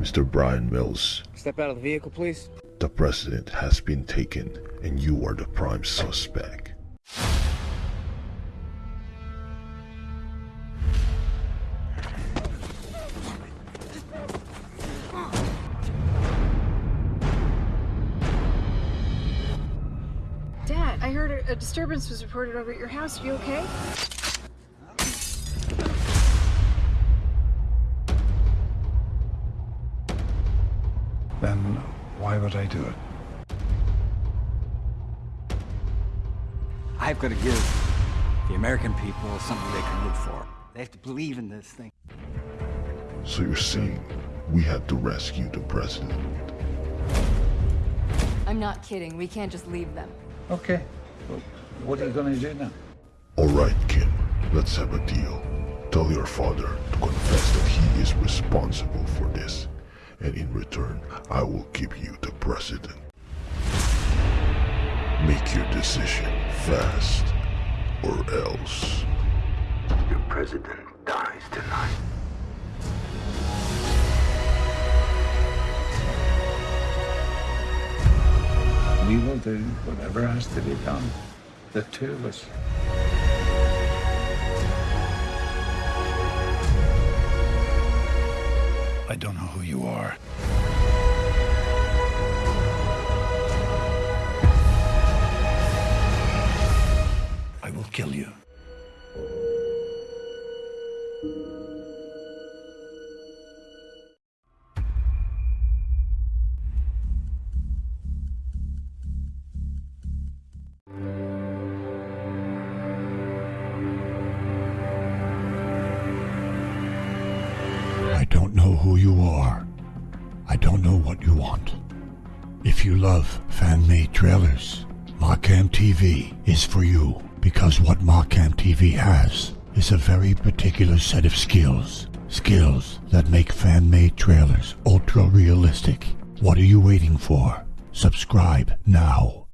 Mr. Bryan Mills, Step out of the vehicle, please. the president has been taken and you are the prime suspect. Dad, I heard a, a disturbance was reported over at your house. Are you okay? Then why would I do it? I've got to give the American people something they can live for. They have to believe in this thing. So you're saying we had to rescue the president? I'm not kidding. We can't just leave them. Okay. Well, what are you going to do now? Alright, Kim, let's have a deal. Tell your father to confess that he is responsible for this, and in return, I will give you the president. Make your decision fast, or else. Your president dies tonight. We will do whatever has to be done. The two of us. I don't know who you are. I will kill you. Who you are. I don't know what you want. If you love fan-made trailers, Markham TV is for you because what Markham TV has is a very particular set of skills. Skills that make fan-made trailers ultra realistic. What are you waiting for? Subscribe now.